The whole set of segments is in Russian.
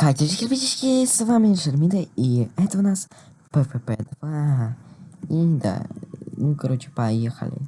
Катюшки, ребятишки, с вами Шермида, и это у нас ППП 2. И да, ну короче, поехали.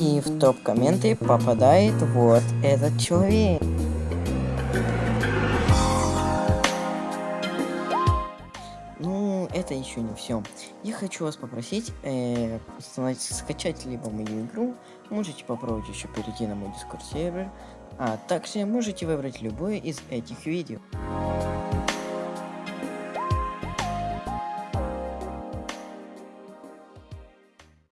И в топ-комменты попадает вот этот человек. Ну, это еще не все. Я хочу вас попросить э, скачать либо мою игру, можете попробовать еще перейти на мой дискорд сервер, а также можете выбрать любое из этих видео.